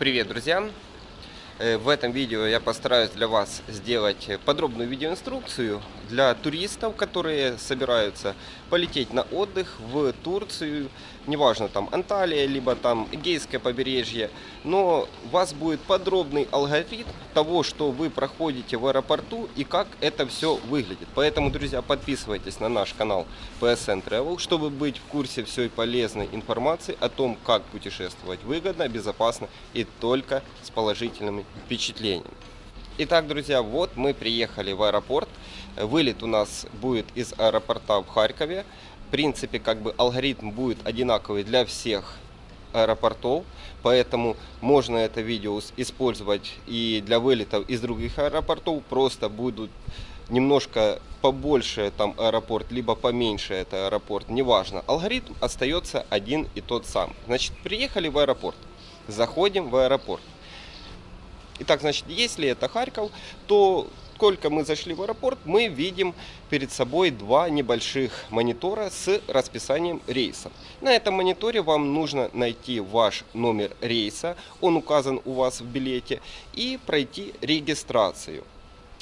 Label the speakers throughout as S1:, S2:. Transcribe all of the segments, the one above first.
S1: Привет, друзья! Э, в этом видео я постараюсь для вас сделать подробную видеоинструкцию для туристов, которые собираются полететь на отдых в Турцию, неважно там Анталия, либо там Эгейское побережье, но у вас будет подробный алгоритм того, что вы проходите в аэропорту и как это все выглядит. Поэтому, друзья, подписывайтесь на наш канал PSN Travel, чтобы быть в курсе всей полезной информации о том, как путешествовать выгодно, безопасно и только с положительными впечатлениями. Итак, друзья, вот мы приехали в аэропорт. Вылет у нас будет из аэропорта в Харькове. В принципе, как бы алгоритм будет одинаковый для всех аэропортов, поэтому можно это видео использовать и для вылетов из других аэропортов. Просто будут немножко побольше там аэропорт, либо поменьше это аэропорт, неважно. Алгоритм остается один и тот сам. Значит, приехали в аэропорт, заходим в аэропорт. Итак, значит, если это Харьков, то сколько мы зашли в аэропорт, мы видим перед собой два небольших монитора с расписанием рейсов. На этом мониторе вам нужно найти ваш номер рейса, он указан у вас в билете, и пройти регистрацию.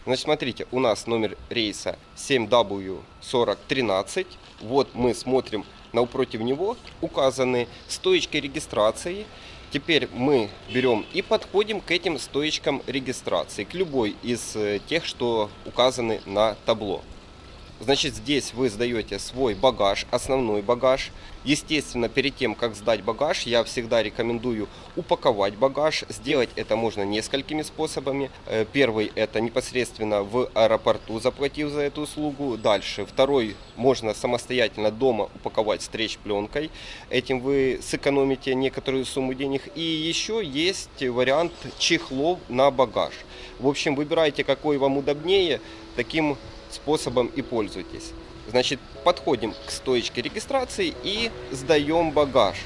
S1: Значит, смотрите, у нас номер рейса 7W4013. Вот мы смотрим напротив него указаны стоечки регистрации. Теперь мы берем и подходим к этим стоечкам регистрации, к любой из э, тех, что указаны на табло. Значит, здесь вы сдаете свой багаж, основной багаж. Естественно, перед тем, как сдать багаж, я всегда рекомендую упаковать багаж. Сделать это можно несколькими способами. Э, первый – это непосредственно в аэропорту, заплатив за эту услугу. Дальше. Второй – можно самостоятельно дома упаковать стрейч-пленкой. Этим вы сэкономите некоторую сумму денег. И еще есть вариант чехлов на багаж. В общем, выбирайте, какой вам удобнее. Таким способом и пользуйтесь. Значит, подходим к стоечке регистрации и сдаем багаж.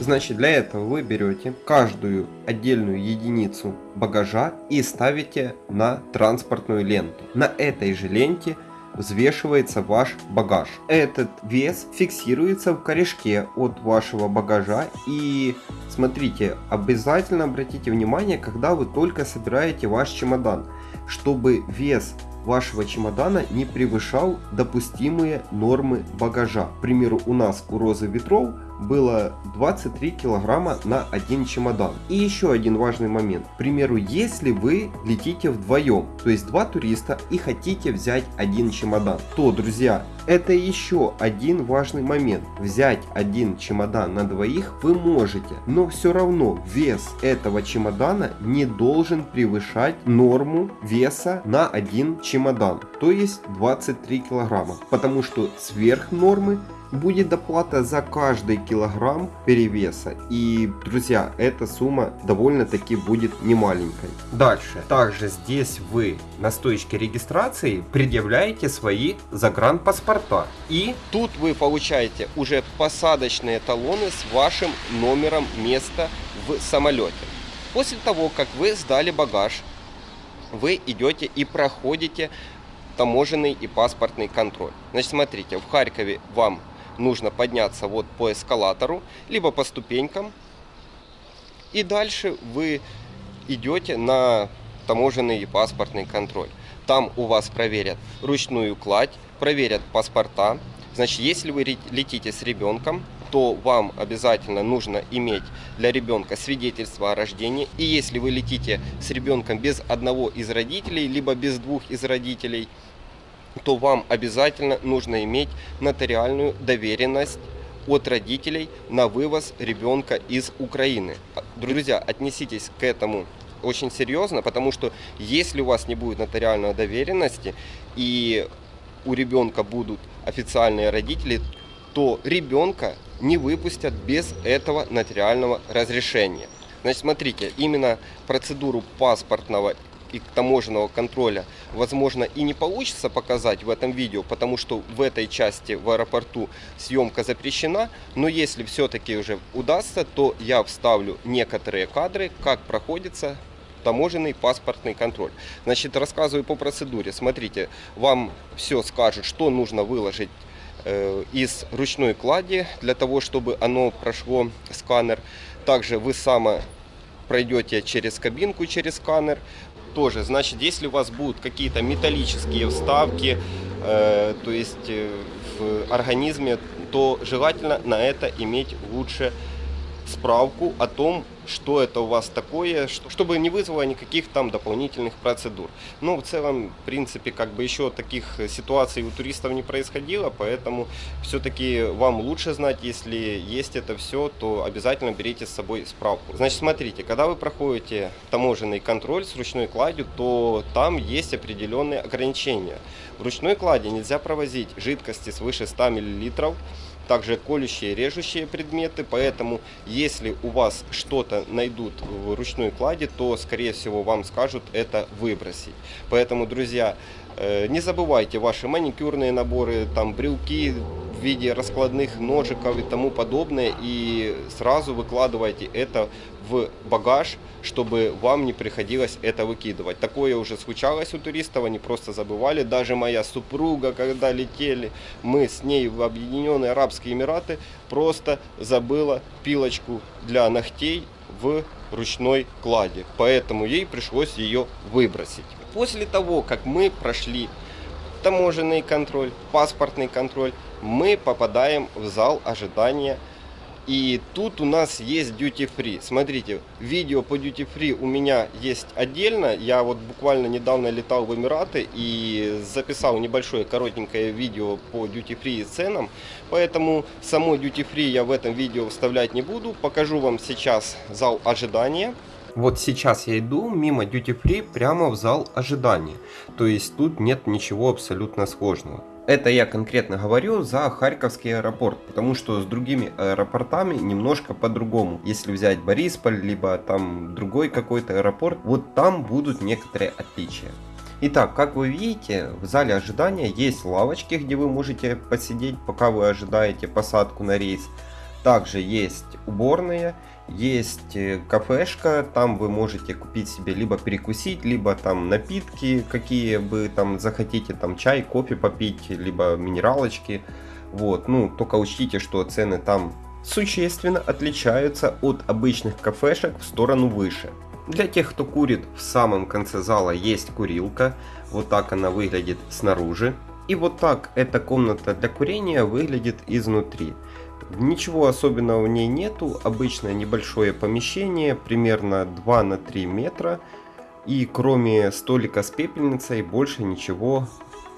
S1: Значит, для этого вы берете каждую отдельную единицу багажа и ставите на транспортную ленту. На этой же ленте взвешивается ваш багаж. Этот вес фиксируется в корешке от вашего багажа и смотрите, обязательно обратите внимание, когда вы только собираете ваш чемодан, чтобы вес вашего чемодана не превышал допустимые нормы багажа. К примеру, у нас у Розы Ветров было 23 килограмма на один чемодан. И еще один важный момент. К примеру, если вы летите вдвоем, то есть два туриста и хотите взять один чемодан, то, друзья, это еще один важный момент. Взять один чемодан на двоих вы можете, но все равно вес этого чемодана не должен превышать норму веса на один чемодан, то есть 23 килограмма, потому что сверх нормы будет доплата за каждый килограмм перевеса. И, друзья, эта сумма довольно-таки будет немаленькой. Дальше. Также здесь вы на стоечке регистрации предъявляете свои загранпаспорта. И тут вы получаете уже посадочные талоны с вашим номером места в самолете. После того, как вы сдали багаж, вы идете и проходите таможенный и паспортный контроль. Значит, смотрите, в Харькове вам нужно подняться вот по эскалатору, либо по ступенькам. И дальше вы идете на таможенный паспортный контроль. Там у вас проверят ручную кладь, проверят паспорта. Значит, если вы летите с ребенком, то вам обязательно нужно иметь для ребенка свидетельство о рождении. И если вы летите с ребенком без одного из родителей, либо без двух из родителей, то вам обязательно нужно иметь нотариальную доверенность от родителей на вывоз ребенка из Украины. Друзья, отнеситесь к этому очень серьезно, потому что если у вас не будет нотариальной доверенности и у ребенка будут официальные родители, то ребенка не выпустят без этого нотариального разрешения. Значит, смотрите, именно процедуру паспортного и таможенного контроля, возможно, и не получится показать в этом видео, потому что в этой части в аэропорту съемка запрещена, но если все-таки уже удастся, то я вставлю некоторые кадры, как проходится таможенный паспортный контроль. Значит, рассказываю по процедуре. Смотрите, вам все скажут, что нужно выложить э, из ручной клади для того, чтобы оно прошло сканер. Также вы само пройдете через кабинку, через сканер, тоже, значит, если у вас будут какие-то металлические вставки, э, то есть э, в организме, то желательно на это иметь лучше справку о том, что это у вас такое, чтобы не вызвало никаких там дополнительных процедур. Но в целом, в принципе, как бы еще таких ситуаций у туристов не происходило, поэтому все-таки вам лучше знать, если есть это все, то обязательно берите с собой справку. Значит, смотрите, когда вы проходите таможенный контроль с ручной кладью, то там есть определенные ограничения. В ручной клади нельзя провозить жидкости свыше 100 мл, также колющие, режущие предметы, поэтому если у вас что-то найдут в ручной кладе, то скорее всего вам скажут это выбросить. Поэтому, друзья, э, не забывайте ваши маникюрные наборы, там брелки в виде раскладных ножиков и тому подобное и сразу выкладывайте это в багаж, чтобы вам не приходилось это выкидывать. Такое уже случалось у туристов, они просто забывали. Даже моя супруга, когда летели, мы с ней в Объединенные Арабские Эмираты, просто забыла пилочку для ногтей в ручной кладе. Поэтому ей пришлось ее выбросить. После того, как мы прошли таможенный контроль, паспортный контроль, мы попадаем в зал ожидания и тут у нас есть duty free. Смотрите, видео по duty free у меня есть отдельно. Я вот буквально недавно летал в Эмираты и записал небольшое коротенькое видео по duty free и ценам. Поэтому само duty free я в этом видео вставлять не буду. Покажу вам сейчас зал ожидания. Вот сейчас я иду мимо duty free прямо в зал ожидания. То есть тут нет ничего абсолютно сложного. Это я конкретно говорю за Харьковский аэропорт, потому что с другими аэропортами немножко по-другому. Если взять Борисполь, либо там другой какой-то аэропорт, вот там будут некоторые отличия. Итак, как вы видите, в зале ожидания есть лавочки, где вы можете посидеть, пока вы ожидаете посадку на рейс. Также есть уборные есть э, кафешка, там вы можете купить себе либо перекусить, либо там напитки, какие вы там захотите, там чай, кофе попить, либо минералочки. Вот, ну, только учтите, что цены там существенно отличаются от обычных кафешек в сторону выше. Для тех, кто курит, в самом конце зала есть курилка. Вот так она выглядит снаружи. И вот так эта комната для курения выглядит изнутри. Ничего особенного в ней нету, обычное небольшое помещение, примерно 2 на 3 метра. И кроме столика с пепельницей больше ничего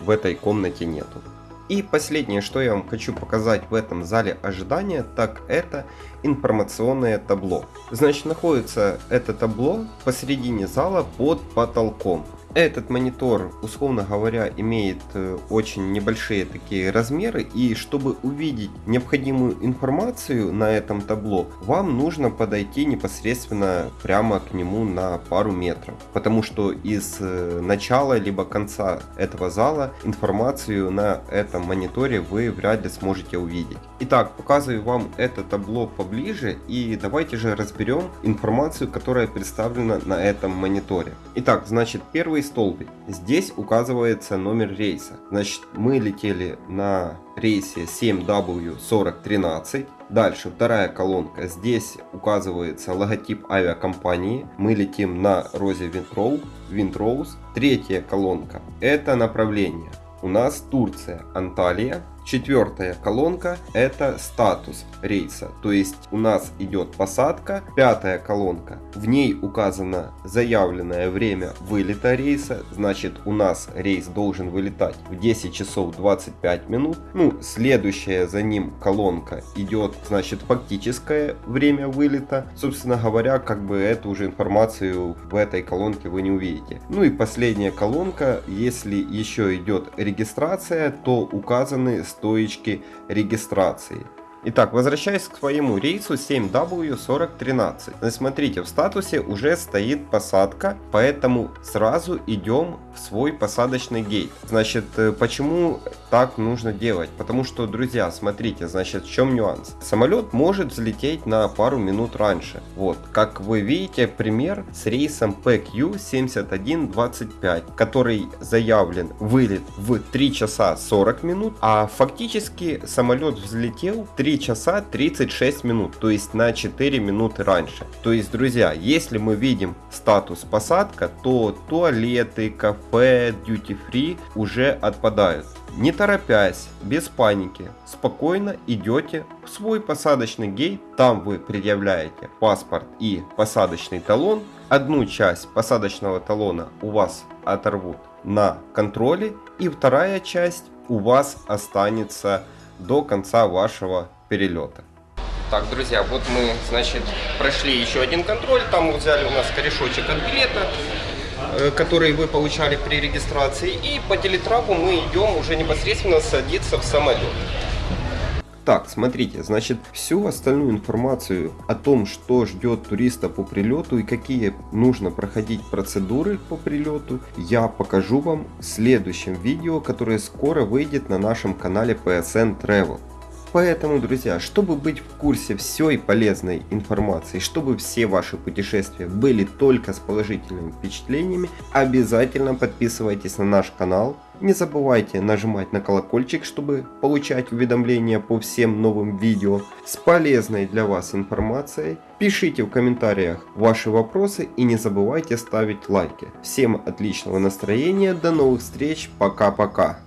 S1: в этой комнате нету. И последнее, что я вам хочу показать в этом зале ожидания, так это информационное табло. Значит, находится это табло посередине зала под потолком. Этот монитор, условно говоря, имеет э, очень небольшие такие размеры и чтобы увидеть необходимую информацию на этом табло, вам нужно подойти непосредственно прямо к нему на пару метров. Потому что из э, начала либо конца этого зала информацию на этом мониторе вы вряд ли сможете увидеть. Итак, показываю вам это табло поближе и давайте же разберем информацию, которая представлена на этом мониторе. Итак, значит первый столбик. Здесь указывается номер рейса. Значит, мы летели на рейсе 7W4013. Дальше вторая колонка. Здесь указывается логотип авиакомпании. Мы летим на Розе Винтроу, Винтроуз. Третья колонка. Это направление. У нас Турция, Анталия. Четвертая колонка это статус рейса, то есть у нас идет посадка. Пятая колонка, в ней указано заявленное время вылета рейса, значит у нас рейс должен вылетать в 10 часов 25 минут. Ну, следующая за ним колонка идет, значит, фактическое время вылета. Собственно говоря, как бы эту уже информацию в этой колонке вы не увидите. Ну и последняя колонка, если еще идет регистрация, то указаны стоечки регистрации. Итак, возвращаясь к своему рейсу 7W4013. Смотрите, в статусе уже стоит посадка, поэтому сразу идем в свой посадочный гейт. Значит, э, почему так нужно делать? Потому что, друзья, смотрите, значит, в чем нюанс? Самолет может взлететь на пару минут раньше. Вот, как вы видите, пример с рейсом PQ7125, который заявлен вылет в 3 часа 40 минут, а фактически самолет взлетел 3 3 часа 36 минут, то есть на 4 минуты раньше. То есть, друзья, если мы видим статус посадка, то туалеты, кафе, duty free уже отпадают. Не торопясь, без паники, спокойно идете в свой посадочный гейт, там вы предъявляете паспорт и посадочный талон. Одну часть посадочного талона у вас оторвут на контроле и вторая часть у вас останется до конца вашего перелета. Так, друзья, вот мы, значит, прошли еще один контроль. Там взяли у нас корешочек от билета, э, который вы получали при регистрации. И по телетрапу мы идем уже непосредственно садиться в самолет. Так, смотрите, значит, всю остальную информацию о том, что ждет туриста по прилету и какие нужно проходить процедуры по прилету, я покажу вам в следующем видео, которое скоро выйдет на нашем канале PSN Travel. Поэтому, друзья, чтобы быть в курсе всей полезной информации, чтобы все ваши путешествия были только с положительными впечатлениями, обязательно подписывайтесь на наш канал. Не забывайте нажимать на колокольчик, чтобы получать уведомления по всем новым видео с полезной для вас информацией. Пишите в комментариях ваши вопросы и не забывайте ставить лайки. Всем отличного настроения, до новых встреч, пока-пока.